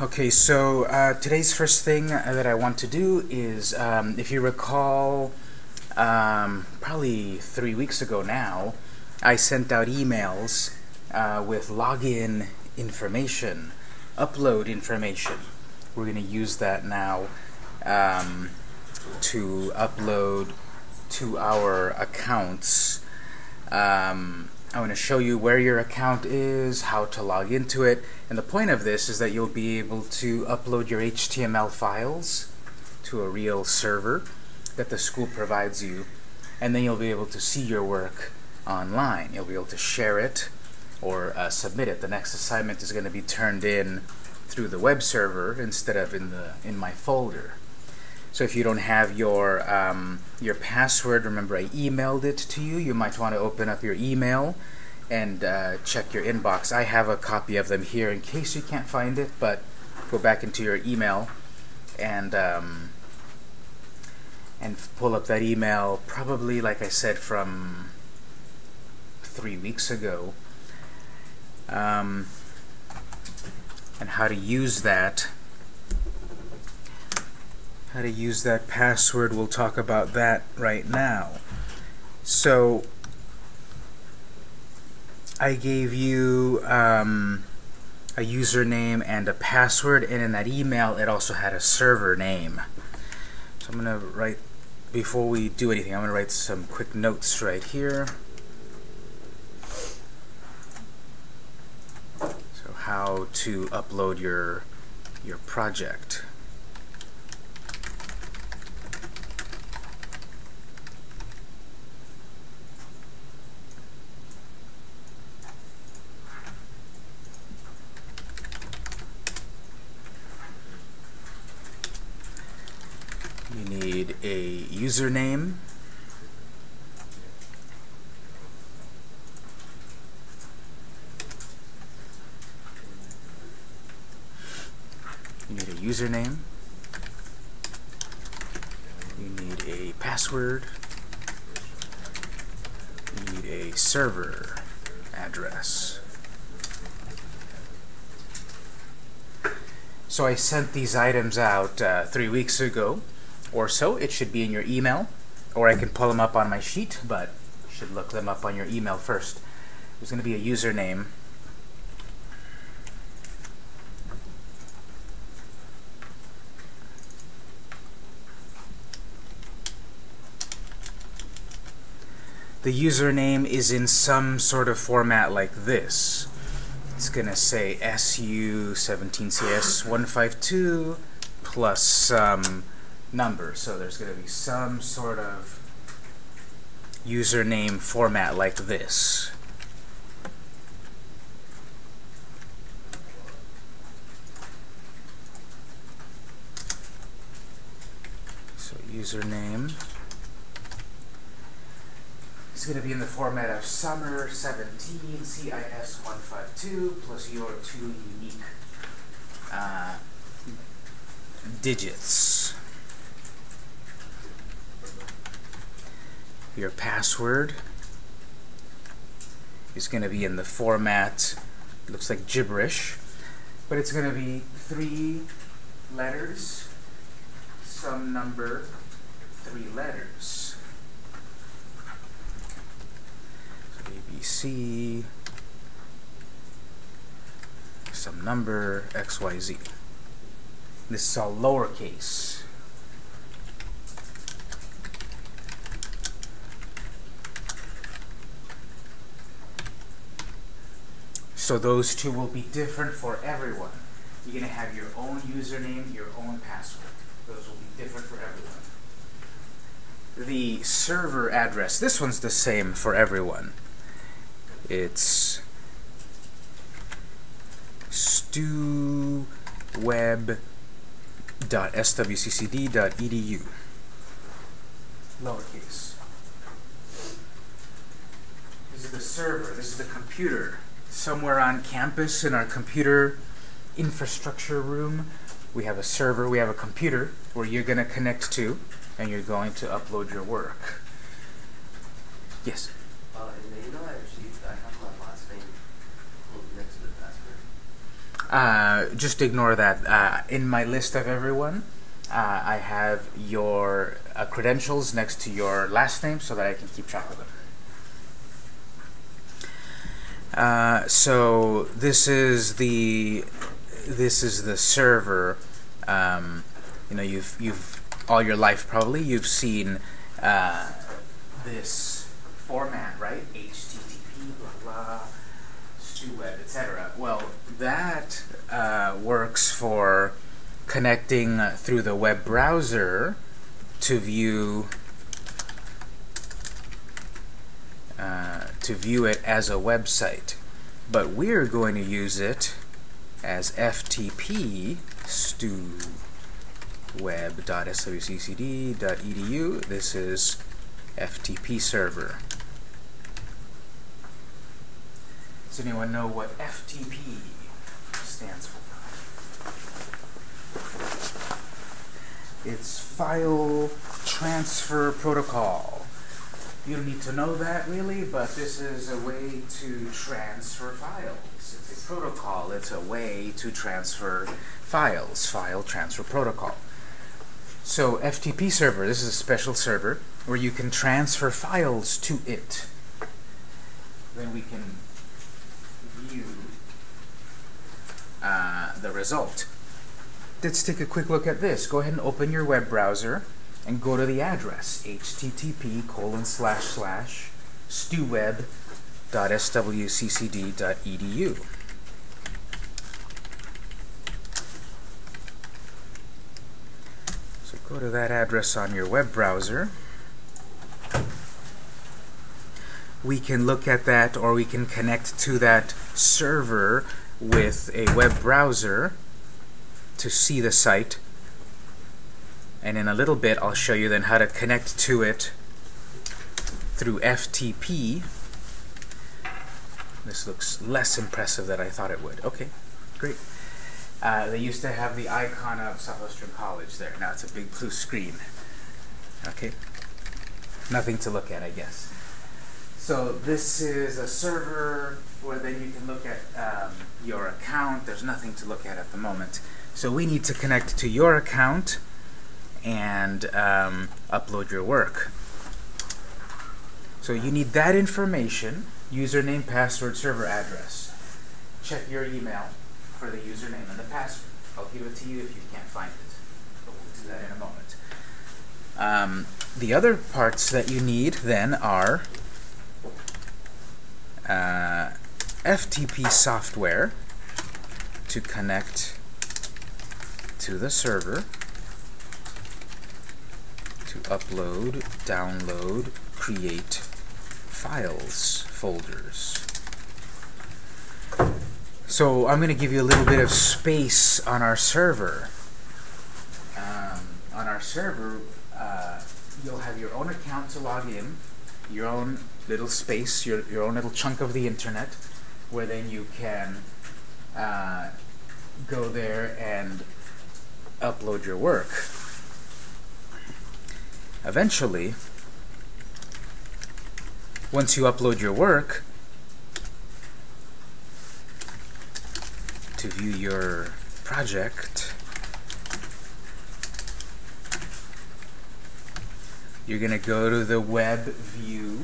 Okay, so uh, today's first thing that I want to do is, um, if you recall, um, probably three weeks ago now, I sent out emails uh, with login information, upload information. We're going to use that now um, to upload to our accounts. Um, I want to show you where your account is, how to log into it, and the point of this is that you'll be able to upload your HTML files to a real server that the school provides you, and then you'll be able to see your work online. You'll be able to share it or uh, submit it. The next assignment is going to be turned in through the web server instead of in the in my folder. So if you don't have your um, your password, remember I emailed it to you. You might want to open up your email and uh, check your inbox. I have a copy of them here in case you can't find it, but go back into your email and um, and pull up that email. Probably, like I said, from three weeks ago. Um, and how to use that how to use that password. We'll talk about that right now. So I gave you um, a username and a password, and in that email it also had a server name. So I'm going to write, before we do anything, I'm going to write some quick notes right here. So how to upload your your project. Username. You need a username. You need a password. You need a server address. So I sent these items out uh, three weeks ago or so. It should be in your email, or I can pull them up on my sheet, but should look them up on your email first. There's going to be a username. The username is in some sort of format like this. It's going to say SU17CS152 plus some number. So there's going to be some sort of username format like this. So username is going to be in the format of summer17 CIS152 plus your two unique uh, digits. Your password is going to be in the format looks like gibberish but it's going to be three letters some number three letters. So ABC some number XYZ this is all lowercase So those two will be different for everyone. You're going to have your own username, your own password. Those will be different for everyone. The server address, this one's the same for everyone. It's stuweb.swccd.edu. Lowercase. This is the server, this is the computer somewhere on campus in our computer infrastructure room. We have a server, we have a computer where you're going to connect to and you're going to upload your work. Yes? Uh, in the email I received, I have my last name next to the password. uh, just ignore that. Uh, in my list of everyone, uh, I have your uh, credentials next to your last name so that I can keep track of them. Uh, so this is the this is the server. Um, you know, you've you've all your life probably you've seen uh, this format, right? HTTP, blah blah, StuWeb, etc. Well, that uh, works for connecting through the web browser to view uh, to view it as a website. But we're going to use it as FTP stuweb.swccd.edu. This is FTP server. Does anyone know what FTP stands for? It's File Transfer Protocol. You don't need to know that really, but this is a way to transfer files. It's a protocol. It's a way to transfer files. File Transfer Protocol. So FTP server, this is a special server where you can transfer files to it. Then we can view uh, the result. Let's take a quick look at this. Go ahead and open your web browser and go to the address http colon slash slash stuweb.swccd.edu. So go to that address on your web browser. We can look at that or we can connect to that server with a web browser to see the site and in a little bit I'll show you then how to connect to it through FTP. This looks less impressive than I thought it would. Okay, great. Uh, they used to have the icon of Southwestern College there. Now it's a big blue screen. Okay, nothing to look at, I guess. So this is a server where then you can look at um, your account. There's nothing to look at at the moment. So we need to connect to your account and um, upload your work. So you need that information, username, password, server address. Check your email for the username and the password. I'll give it to you if you can't find it, but we'll do that in a moment. Um, the other parts that you need then are uh, FTP software to connect to the server to upload, download, create files folders. So I'm going to give you a little bit of space on our server. Um, on our server, uh, you'll have your own account to log in, your own little space, your, your own little chunk of the internet, where then you can uh, go there and upload your work. Eventually, once you upload your work, to view your project, you're going to go to the web view,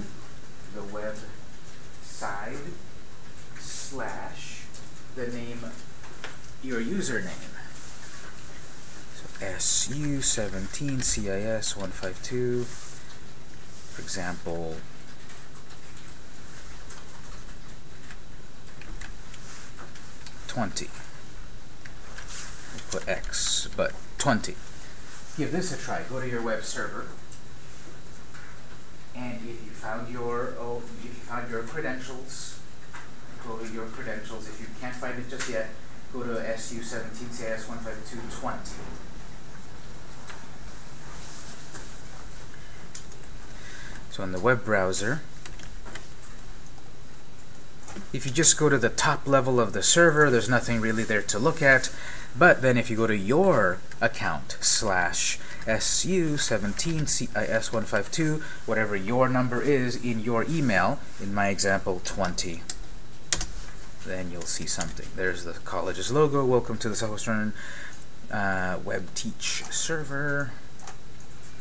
the web side, slash, the name, your username. SU17 CIS 152, for example, Twenty. Put X, but twenty. Give this a try. Go to your web server, and if you found your oh, if you found your credentials, go to your credentials. If you can't find it just yet, go to SU17 CIS 152 So in the web browser, if you just go to the top level of the server, there's nothing really there to look at. But then if you go to your account slash SU17CIS152, whatever your number is in your email, in my example 20. then you'll see something. There's the college's logo. Welcome to the Southwestern uh, Web Teach server.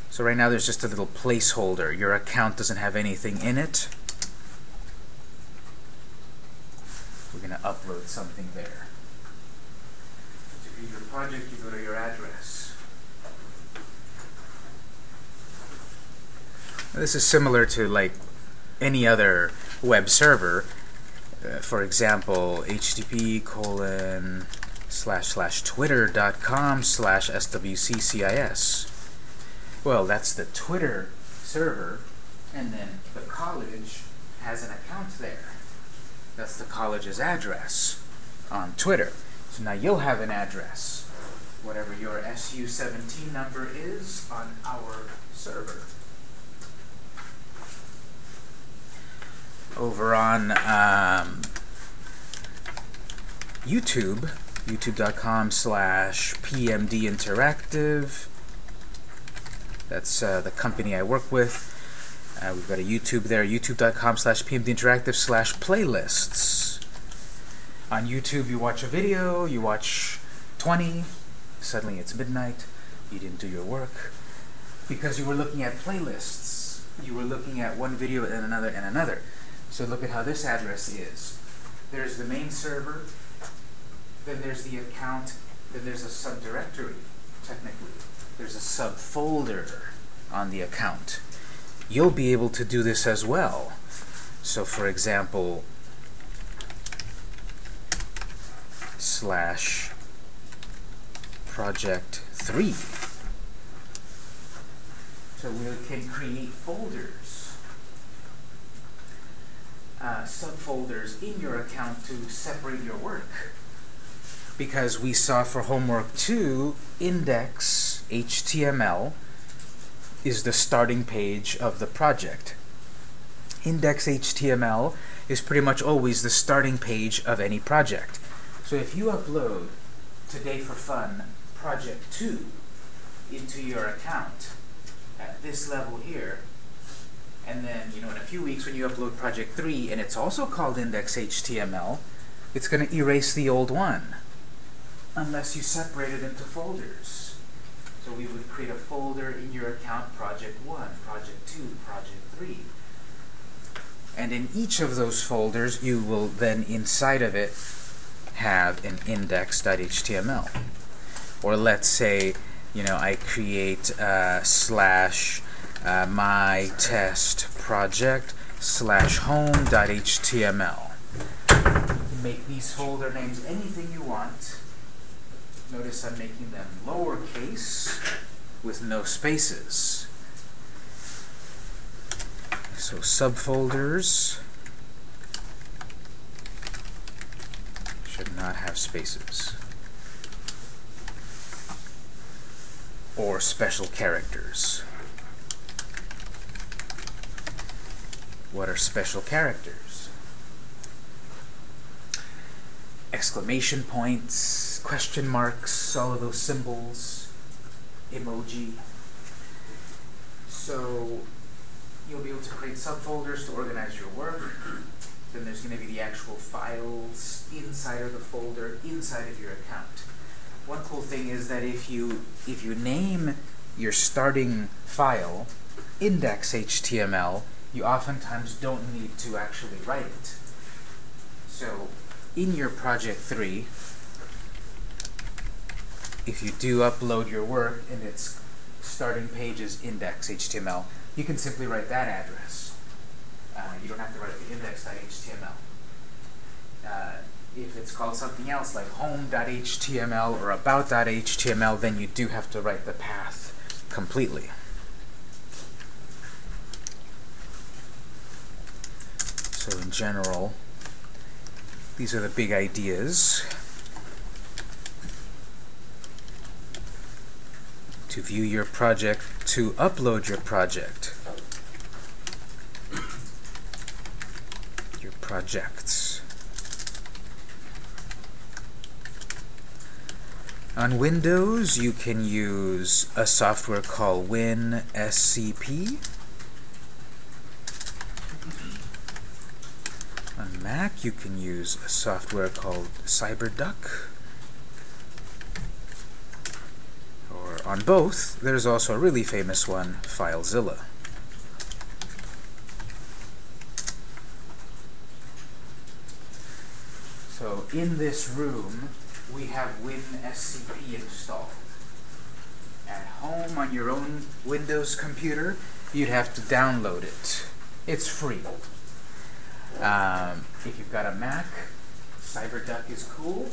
So right now there's just a little placeholder. Your account doesn't have anything in it. We're going to upload something there. To view your project, you go to your address. This is similar to like any other web server. Uh, for example, http colon slash slash twitter.com slash swccis. Well, that's the Twitter server, and then the college has an account there. That's the college's address on Twitter. So now you'll have an address, whatever your SU17 number is on our server. Over on um, YouTube, youtube.com slash PMD Interactive. That's uh, the company I work with. Uh, we've got a YouTube there, youtube.com slash pmdinteractive slash playlists. On YouTube, you watch a video, you watch 20, suddenly it's midnight, you didn't do your work, because you were looking at playlists. You were looking at one video and another and another. So look at how this address is. There's the main server, then there's the account, then there's a subdirectory, technically. There's a subfolder on the account. You'll be able to do this as well. So for example, slash project 3. So we can create folders, uh, subfolders in your account to separate your work. Because we saw for homework 2, index HTML is the starting page of the project. Index HTML is pretty much always the starting page of any project. So if you upload Today for Fun Project 2 into your account at this level here, and then, you know, in a few weeks when you upload Project 3 and it's also called Index HTML, it's going to erase the old one unless you separate it into folders. So we would create a folder in your account, Project 1, Project 2, Project 3. And in each of those folders, you will then, inside of it, have an index.html. Or let's say, you know, I create uh, slash uh, my test project slash home.html. Make these folder names anything you want. Notice I'm making them lowercase with no spaces. So subfolders should not have spaces. Or special characters. What are special characters? Exclamation points, question marks, all of those symbols, emoji. So you'll be able to create subfolders to organize your work. Then there's going to be the actual files inside of the folder, inside of your account. One cool thing is that if you if you name your starting file index.html, you oftentimes don't need to actually write it. So in your project 3, if you do upload your work and its starting page is index.html, you can simply write that address. Uh, you don't have to write the index.html. Uh, if it's called something else like home.html or about.html, then you do have to write the path completely. So in general, these are the big ideas. To view your project, to upload your project, your projects. On Windows, you can use a software called WinSCP. On Mac, you can use a software called CyberDuck. Or on both, there's also a really famous one, FileZilla. So in this room, we have WinSCP installed. At home on your own Windows computer, you'd have to download it. It's free. Um, if you've got a Mac, CyberDuck is cool.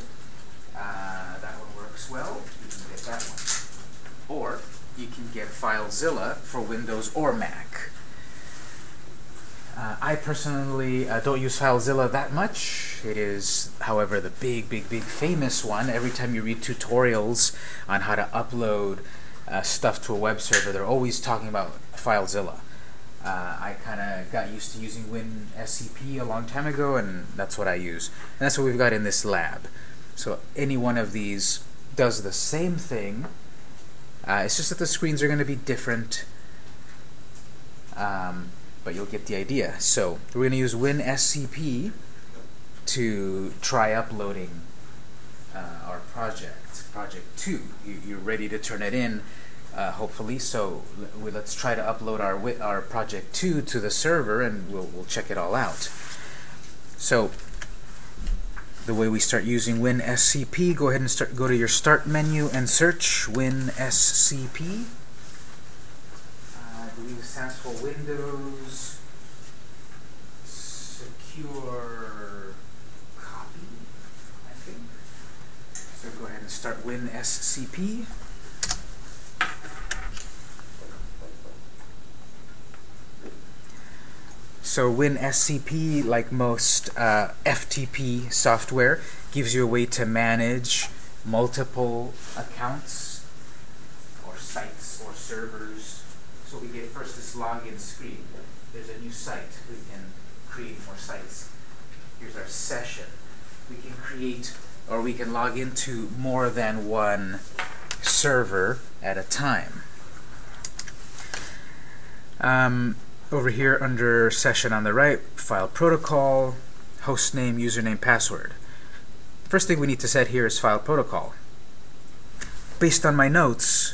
Uh, that one works well. You can get that one. Or you can get FileZilla for Windows or Mac. Uh, I personally uh, don't use FileZilla that much. It is, however, the big, big, big famous one. Every time you read tutorials on how to upload uh, stuff to a web server, they're always talking about FileZilla. Uh, I kind of got used to using WinSCP a long time ago, and that's what I use. And that's what we've got in this lab. So any one of these does the same thing. Uh, it's just that the screens are going to be different. Um, but you'll get the idea. So we're going to use WinSCP to try uploading uh, our project, project 2. You, are ready to turn it in, uh, hopefully, so let's try to upload our, our project 2 to the server and we'll, we'll check it all out. So the way we start using WinSCP, go ahead and start, go to your Start menu and search WinSCP I believe stands for Windows Secure Copy, I think. So go ahead and start WinSCP. So WinSCP, like most uh, FTP software, gives you a way to manage multiple accounts or sites or servers so we get first this login screen. There's a new site. We can create more sites. Here's our session. We can create or we can log into more than one server at a time. Um, over here under session on the right, file protocol, host name, username, password. First thing we need to set here is file protocol. Based on my notes,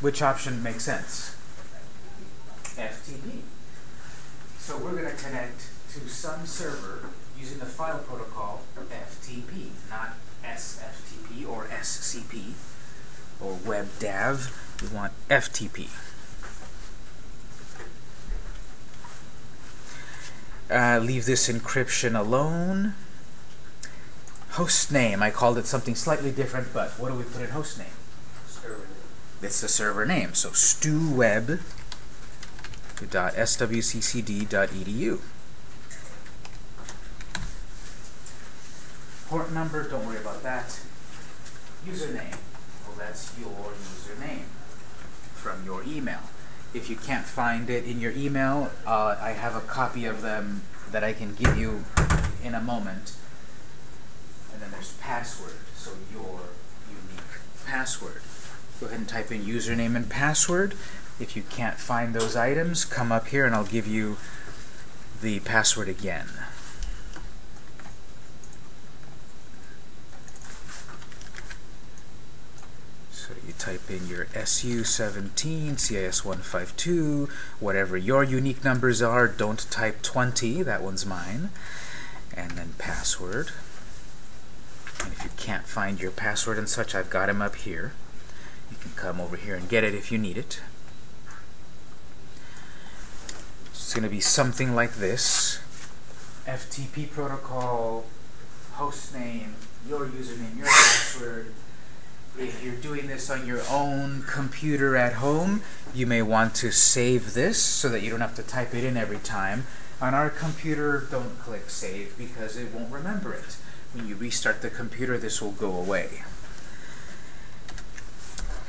which option makes sense? FTP. So we're going to connect to some server using the file protocol FTP, not SFTP or SCP or WebDAV. We want FTP. Uh, leave this encryption alone. Host name, I called it something slightly different, but what do we put in host name? Server name. It's the server name. So stuweb swcd.edu. Port number, don't worry about that. Username, well that's your username from your email. If you can't find it in your email, uh, I have a copy of them that I can give you in a moment. And then there's password, so your unique password. Go ahead and type in username and password. If you can't find those items, come up here and I'll give you the password again. So you type in your SU17, CIS152, whatever your unique numbers are, don't type 20, that one's mine, and then password. And if you can't find your password and such, I've got them up here. You can come over here and get it if you need it. It's going to be something like this. FTP protocol, host name, your username, your password. If you're doing this on your own computer at home, you may want to save this so that you don't have to type it in every time. On our computer, don't click save because it won't remember it. When you restart the computer, this will go away.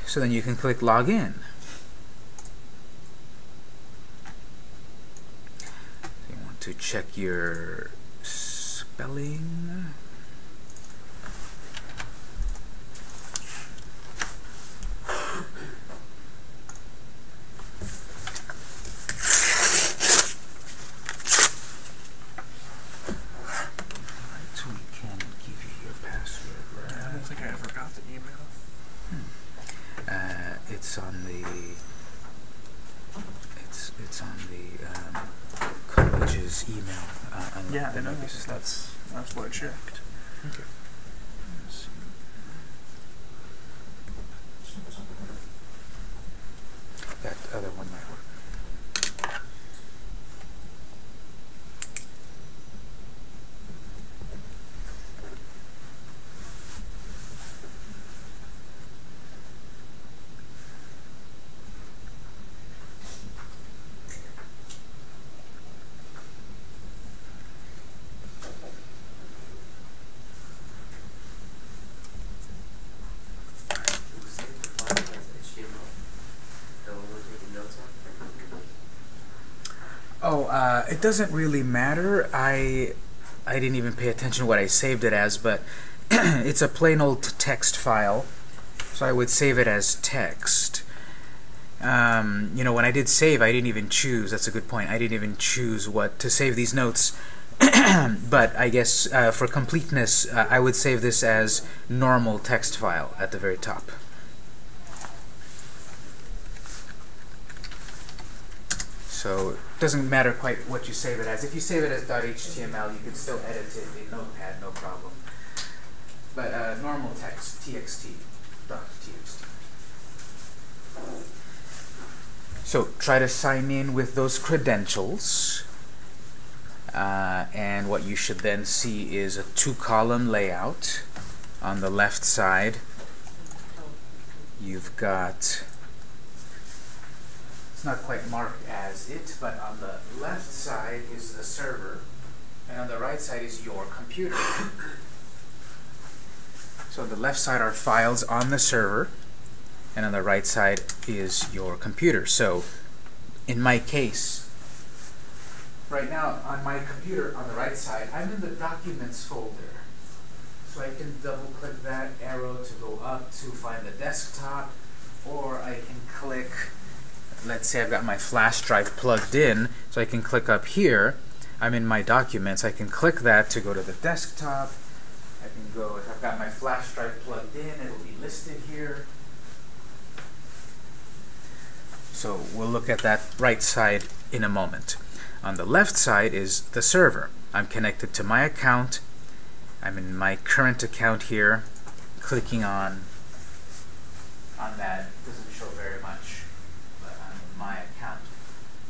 So then you can click login. So you want to check your spelling. got the email. Uh, it's on the. It's it's on the um, college's email. Uh, on Yeah, the I know. Novice stuff. That's that's what I checked. Okay. Let's see. That other one might work. Oh, uh, it doesn't really matter. I I didn't even pay attention to what I saved it as, but it's a plain old text file, so I would save it as text. Um, you know, when I did save, I didn't even choose. That's a good point. I didn't even choose what to save these notes. but I guess uh, for completeness, uh, I would save this as normal text file at the very top. So doesn't matter quite what you save it as. If you save it as .html, you can still edit it in Notepad, no problem. But uh, normal text, txt, .txt. So try to sign in with those credentials. Uh, and what you should then see is a two-column layout. On the left side, you've got it's not quite marked as it, but on the left side is the server, and on the right side is your computer. so on the left side are files on the server, and on the right side is your computer. So in my case, right now on my computer on the right side, I'm in the Documents folder. So I can double click that arrow to go up to find the desktop, or I can click let's say I've got my flash drive plugged in, so I can click up here. I'm in my documents. I can click that to go to the desktop. I can go, if I've got my flash drive plugged in, it'll be listed here. So we'll look at that right side in a moment. On the left side is the server. I'm connected to my account. I'm in my current account here. Clicking on on that doesn't show very much my account.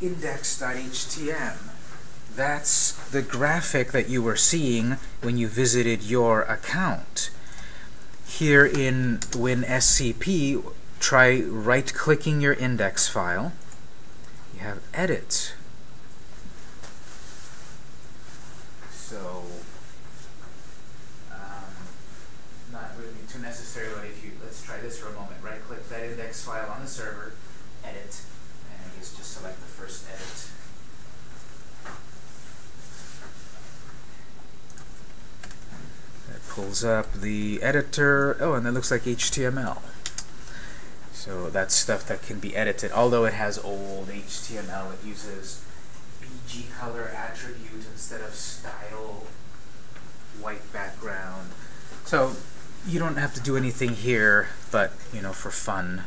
Index.htm. That's the graphic that you were seeing when you visited your account. Here in WinSCP, try right-clicking your index file. You have Edit. So, um, not really too necessary, but if you, let's try this for a moment. Right-click that index file on the server, Edit, and I guess just select the first edit. That pulls up the editor. Oh, and that looks like HTML. So that's stuff that can be edited. Although it has old HTML, it uses BG color attribute instead of style, white background. So you don't have to do anything here, but you know, for fun,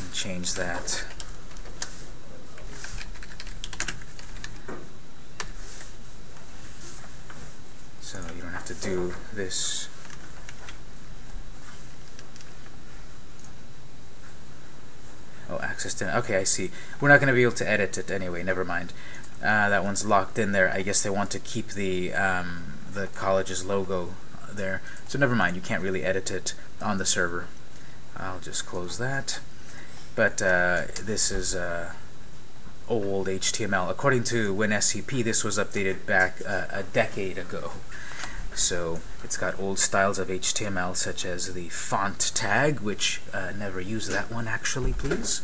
can change that. So you don't have to do this. Oh, access to, okay, I see. We're not going to be able to edit it anyway, never mind. Uh, that one's locked in there. I guess they want to keep the, um, the college's logo there. So never mind, you can't really edit it on the server. I'll just close that. But uh, this is uh, old HTML. According to WinSCP, this was updated back uh, a decade ago. So it's got old styles of HTML, such as the font tag, which uh, never use that one actually, please.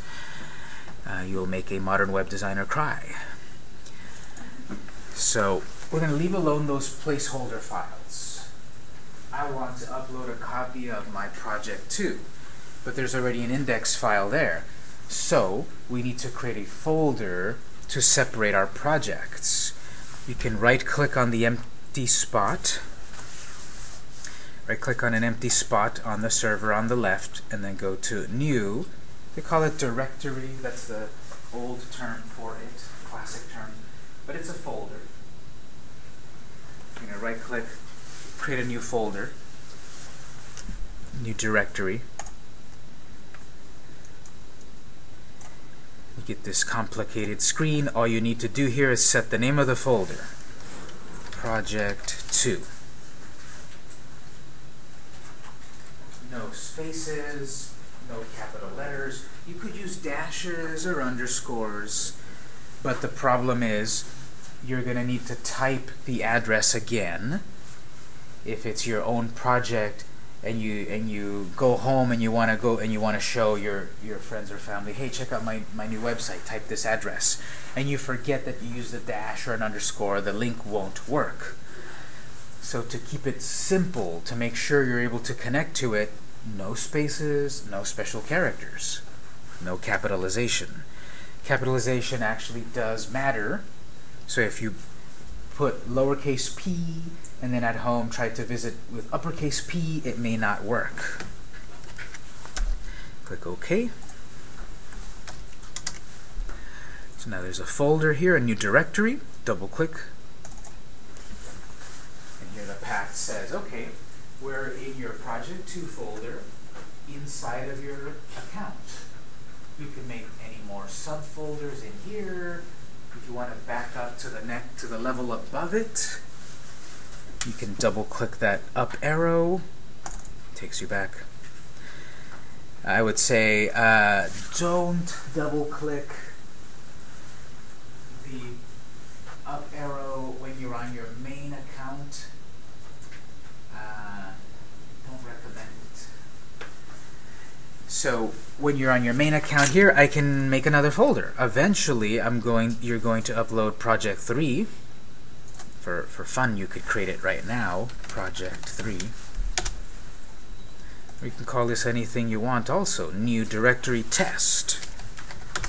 Uh, you'll make a modern web designer cry. So we're going to leave alone those placeholder files. I want to upload a copy of my project too, but there's already an index file there. So we need to create a folder to separate our projects. You can right-click on the empty spot, right click on an empty spot on the server on the left and then go to new. They call it directory. That's the old term for it classic term. But it's a folder. You're going to right click create a new folder new directory get this complicated screen all you need to do here is set the name of the folder. Project 2 no spaces, no capital letters. You could use dashes or underscores, but the problem is you're going to need to type the address again. If it's your own project and you and you go home and you want to go and you want to show your your friends or family hey check out my my new website type this address and you forget that you use the dash or an underscore the link won't work so to keep it simple to make sure you're able to connect to it no spaces, no special characters, no capitalization. Capitalization actually does matter. So if you put lowercase p and then at home try to visit with uppercase p, it may not work. Click OK. So now there's a folder here, a new directory. Double click. And here the path says, okay, we're in your Project 2 folder inside of your account. You can make any more subfolders in here. If you want to back up to the neck to the level above it, you can double click that up arrow. Takes you back. I would say uh, don't double click the up arrow when you're on your main account Uh, don't recommend it. So when you're on your main account here, I can make another folder. Eventually, I'm going. You're going to upload Project 3. For for fun, you could create it right now. Project 3. you can call this anything you want. Also, new directory test.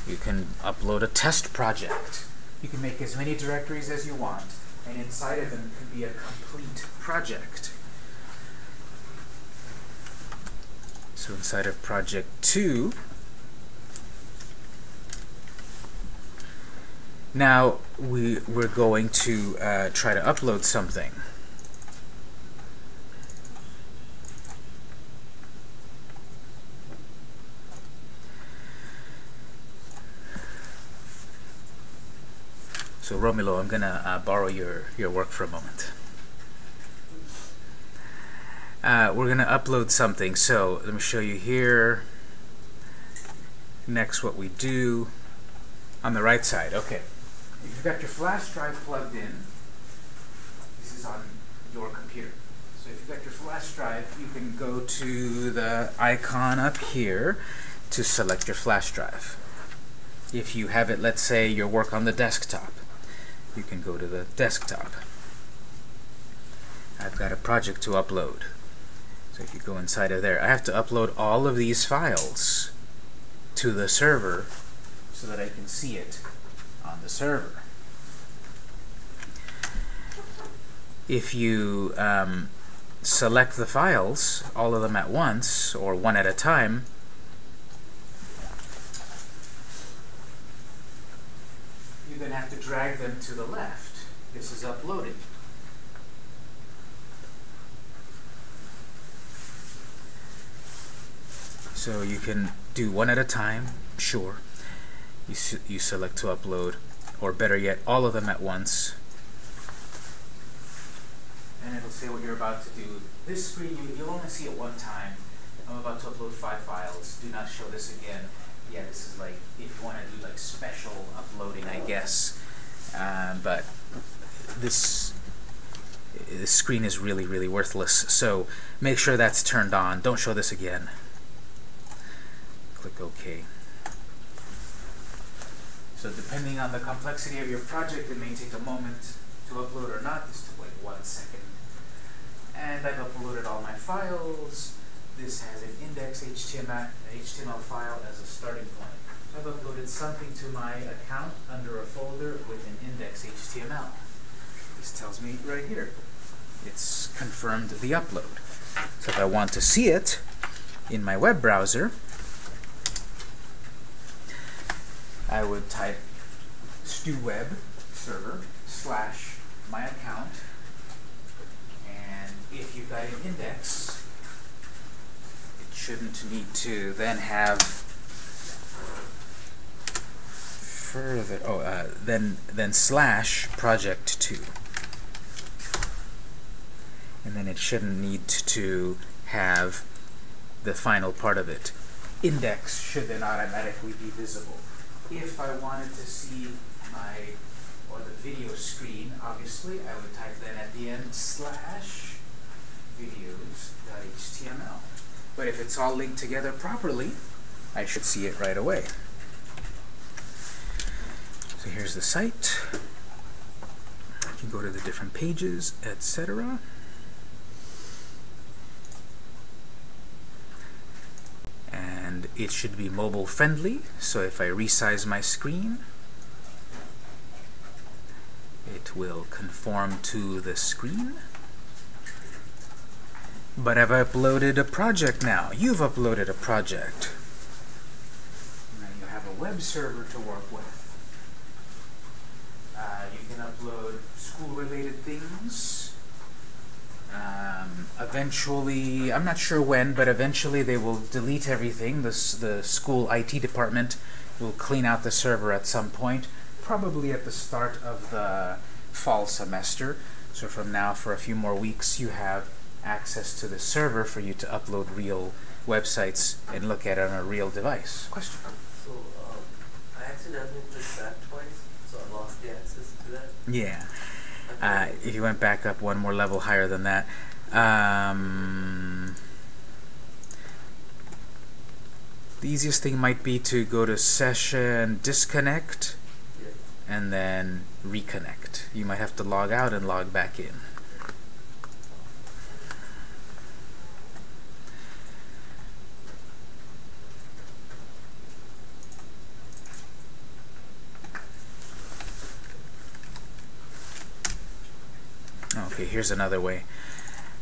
You can upload a test project. You can make as many directories as you want, and inside of them can be a complete project. So inside of project 2, now we, we're going to uh, try to upload something. So Romulo, I'm going to uh, borrow your, your work for a moment uh, we're going to upload something. So let me show you here. Next, what we do on the right side. Okay, if you've got your flash drive plugged in, this is on your computer. So if you've got your flash drive, you can go to the icon up here to select your flash drive. If you have it, let's say, your work on the desktop, you can go to the desktop. I've got a project to upload. So if you go inside of there, I have to upload all of these files to the server so that I can see it on the server. If you um, select the files, all of them at once, or one at a time, you then have to drag them to the left. This is uploading. So you can do one at a time, sure. You, you select to upload, or better yet, all of them at once. And it'll say what you're about to do. This screen, you, you'll only see it one time. I'm about to upload five files. Do not show this again. Yeah, this is like, if you want to do like special uploading, I guess. Um, but this this screen is really, really worthless. So make sure that's turned on. Don't show this again click OK. So depending on the complexity of your project, it may take a moment to upload or not. This took like one second. And I've uploaded all my files. This has an index HTML, file as a starting point. I've uploaded something to my account under a folder with an index HTML. This tells me right here. It's confirmed the upload. So if I want to see it in my web browser, I would type stuweb server slash my account. And if you've got an index it shouldn't need to then have further oh uh, then then slash project 2 and then it shouldn't need to have the final part of it. Index should then automatically be visible if I wanted to see my, or the video screen, obviously, I would type then at the end slash videos.html. But if it's all linked together properly, I should see it right away. So here's the site. You can go to the different pages, etc. and it should be mobile friendly so if I resize my screen it will conform to the screen. But I've uploaded a project now. You've uploaded a project. Now you have a web server to work with. Uh, you can upload school related things eventually, I'm not sure when, but eventually they will delete everything. This, the school IT department will clean out the server at some point, probably at the start of the fall semester. So from now, for a few more weeks, you have access to the server for you to upload real websites and look at it on a real device. Question? So, um, I accidentally clicked back twice, so I lost the access to that. Yeah. Uh, if you went back up one more level higher than that. Um, the easiest thing might be to go to session disconnect and then reconnect. You might have to log out and log back in. Okay, here's another way.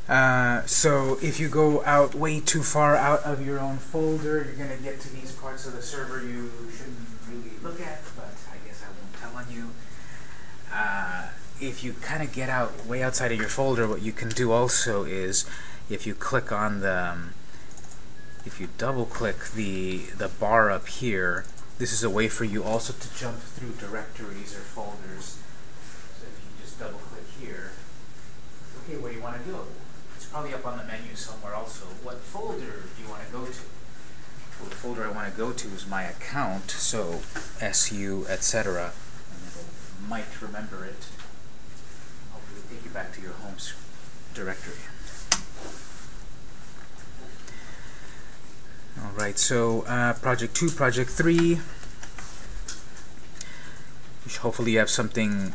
Uh, so if you go out way too far out of your own folder, you're going to get to these parts of the server you shouldn't really look at, but I guess I won't tell on you. Uh, if you kind of get out way outside of your folder, what you can do also is if you click on the, um, if you double click the, the bar up here, this is a way for you also to jump through directories or folders. So if you just double click here, okay, what do you want to do? Probably up on the menu somewhere also. What folder do you want to go to? Well, the folder I want to go to is my account, so SU, etc. And might remember it. Hopefully take you back to your home directory. Alright, so uh, project 2, project 3. Hopefully you have something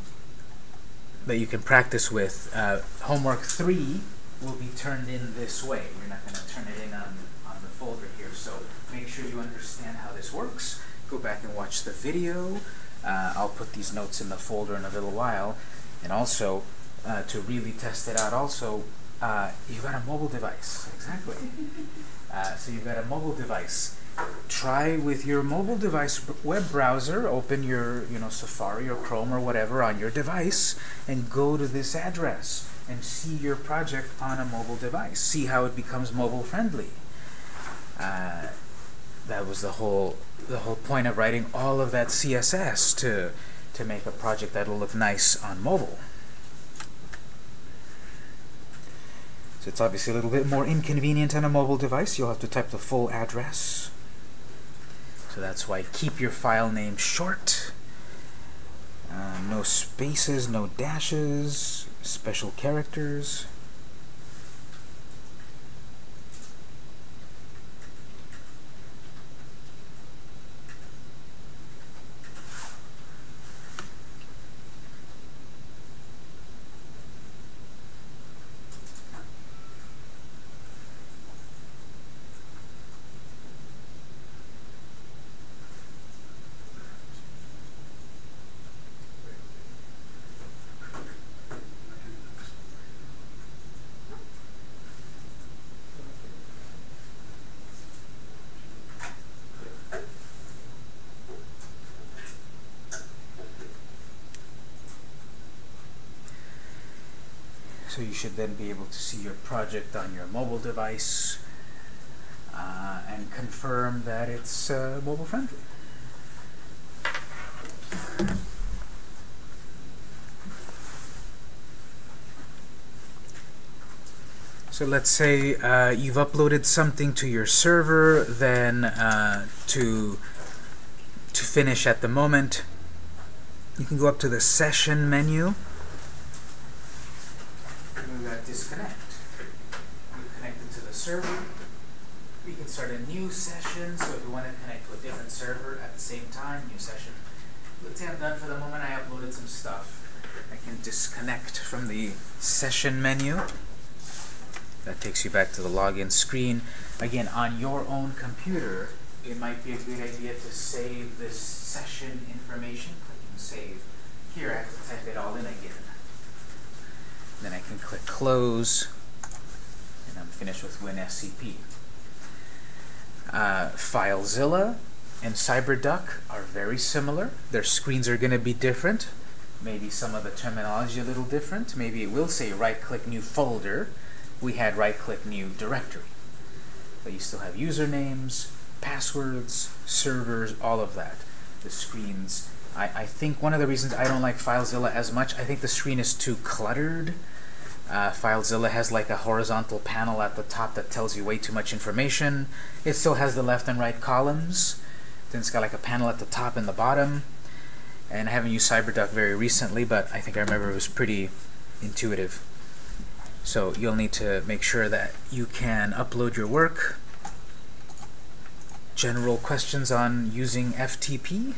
that you can practice with. Uh, homework 3 will be turned in this way. We're not going to turn it in on, on the folder here. So make sure you understand how this works. Go back and watch the video. Uh, I'll put these notes in the folder in a little while. And also, uh, to really test it out also, uh, you've got a mobile device. Exactly. Uh, so you've got a mobile device try with your mobile device web browser, open your you know Safari or Chrome or whatever on your device and go to this address and see your project on a mobile device. See how it becomes mobile friendly. Uh, that was the whole the whole point of writing all of that CSS to to make a project that'll look nice on mobile. So it's obviously a little bit more inconvenient on a mobile device. You'll have to type the full address. So that's why keep your file name short. Uh, no spaces, no dashes, special characters. So you should then be able to see your project on your mobile device uh, and confirm that it's uh, mobile friendly. So let's say uh, you've uploaded something to your server, then uh, to to finish at the moment, you can go up to the session menu. We got disconnect. You connect it to the server. We can start a new session. So if you want to connect to a different server at the same time, new session. Let's say I'm done for the moment. I uploaded some stuff. I can disconnect from the session menu. That takes you back to the login screen. Again, on your own computer, it might be a good idea to save this session information. Clicking save. Here, I have to type it all in again. Then I can click close, and I'm finished with WinSCP. Uh, FileZilla and CyberDuck are very similar. Their screens are going to be different. Maybe some of the terminology a little different. Maybe it will say right-click new folder. We had right-click new directory. But you still have usernames, passwords, servers, all of that. The screens. I, I think one of the reasons I don't like FileZilla as much, I think the screen is too cluttered. Uh, FileZilla has like a horizontal panel at the top that tells you way too much information. It still has the left and right columns. Then it's got like a panel at the top and the bottom. And I haven't used CyberDuck very recently, but I think I remember it was pretty intuitive. So you'll need to make sure that you can upload your work. General questions on using FTP.